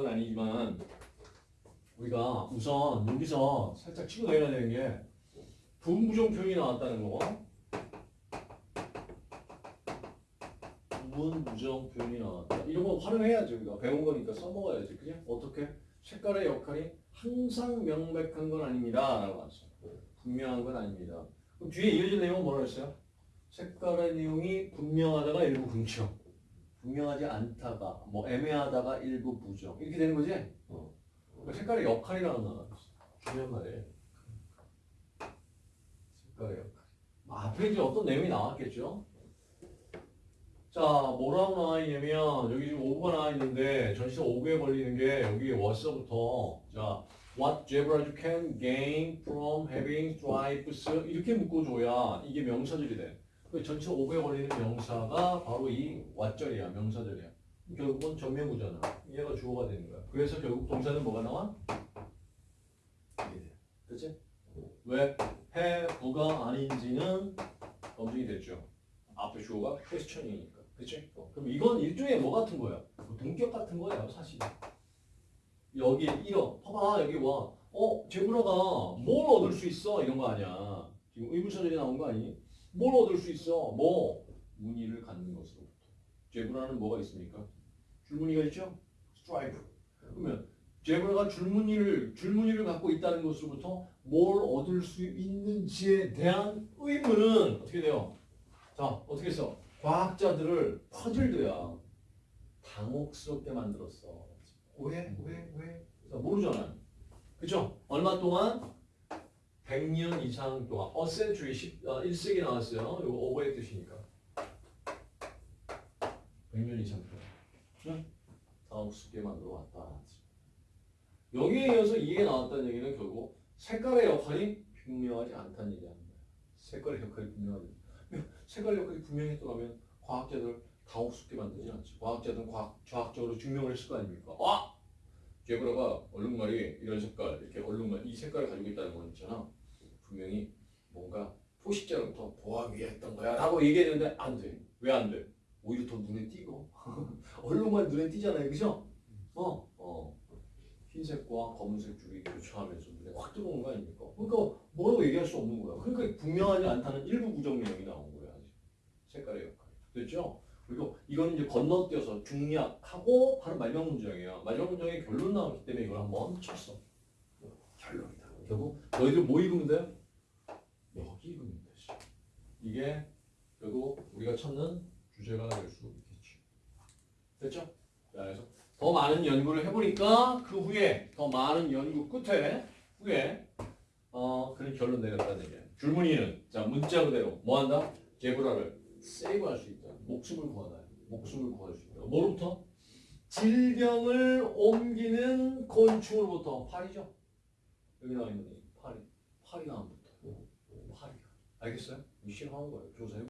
그건 아니지만 우리가 우선 여기서 살짝 치고 내려야 되는 게 분부정 표현이 나왔다는 거. 부분부정 표현이 나왔다. 이런 거 활용해야지 우리가 배운 거니까 써먹어야지. 그냥 어떻게? 색깔의 역할이 항상 명백한 건 아닙니다. 라고 왔어. 분명한 건 아닙니다. 그럼 뒤에 이어질 내용은 뭐라고 했어요? 색깔의 내용이 분명하다가 일부 긍정. 분명하지 않다가 뭐 애매하다가 일부 부정. 이렇게 되는 거지? 어. 그 색깔의 역할이라는. 중요한 말이에요. 색깔의 역할. 앞에 이제 어떤 내용이 나왔겠죠? 자, 뭐라고 나와 있냐면, 여기 지금 오브가 나와 있는데, 전시가 오브에 걸리는 게, 여기 what부터, 자, what zebra you can gain from having stripes, 이렇게 묶어줘야 이게 명사절이 돼. 그 전체 오브에 걸리는 명사가 바로 이 what절이야, 명사절이야. 결국은 전면구잖아. 얘가 주어가 되는 거야. 그래서 결국 동사는 뭐가 나와? 그치? 왜? 해 부가 아닌지는 검증이 됐죠. 앞에 주어가 퀘스천이니까. 그치? 어, 그럼 이건 일종의 뭐 같은 거야? 뭐 동격 같은 거예요, 사실. 여기 이어, 봐봐, 여기 와. 어, 제브라가 뭘 얻을 수 있어? 이런 거 아니야. 지금 의문사절이 나온 거 아니? 뭘 얻을 수 있어? 뭐? 무늬를 갖는 것으로부터. zebra는 뭐가 있습니까? 줄무늬가 있죠? 스트라이프. 그러면 zebra가 줄무늬를 줄무늬를 갖고 있다는 것으로부터 뭘 얻을 수 있는지에 대한 의문은 어떻게 돼요? 자, 어떻게 써? 과학자들을 puzzled야 당혹스럽게 만들었어. 왜? 왜? 왜? 자, 모르잖아. 그죠? 얼마 동안? 100년 이상 동안 century 10, 어, 1세기 나왔어요. 이거 오버의 뜻이니까. 100년 이상 동안. 응? 당혹스럽게 만들어 왔다. 여기에 이어서 이게 나왔다는 얘기는 결국 색깔의 역할이 분명하지 않다는 거야. 색깔의 역할이 분명하지. 색깔 역할이 분명했더라면 과학자들 당혹스럽게 만들지 않지. 과학자들은 과학, 과학적으로 증명을 했을 거 아닙니까? 아! 제브라가 얼룩말이 이런 색깔, 이렇게 얼룩말, 이 색깔을 가지고 있다는 건 있잖아. 분명히 뭔가 포식자로부터 보호하기 위해 했던 거야. 라고 얘기했는데 안 돼. 왜 안 돼? 오히려 더 눈에 띄고. 얼룩말 눈에 띄잖아요. 그죠? 어, 어. 흰색과 검은색 줄이 교차하면서 눈에 확 들어오는 거 아닙니까? 그러니까 뭐라고 얘기할 수 없는 거야. 그러니까 분명하지 않다는 일부 부정 내용이 나온 거야. 색깔의 역할. 됐죠? 그리고 이건 이제 건너뛰어서 중략하고 바로 마지막 문장이에요. 마지막 문장에 결론 나왔기 때문에 이걸 한번 쳤어. 결론이다. 결국 너희들 뭐 읽으면 돼? 여기 읽으면 되지. 이게 결국 우리가 찾는 주제가 될 수 있겠지. 됐죠? 자, 그래서 더 많은 연구를 해보니까 그 후에 더 많은 연구 끝에 후에 어 그런 결론 내렸다는 얘기야. 줄무늬는 자 문자 그대로 뭐 한다? 제브라를 세이브할 수 있다. 목숨을 구하다. 목숨을 구할 수 있다. 뭐로부터? 질병을 옮기는 곤충으로부터 파리죠. 여기 나와 있는 이 파리. 안 붙어. 파리가. 알겠어요? 이 싫어하는 거예요. 조사해.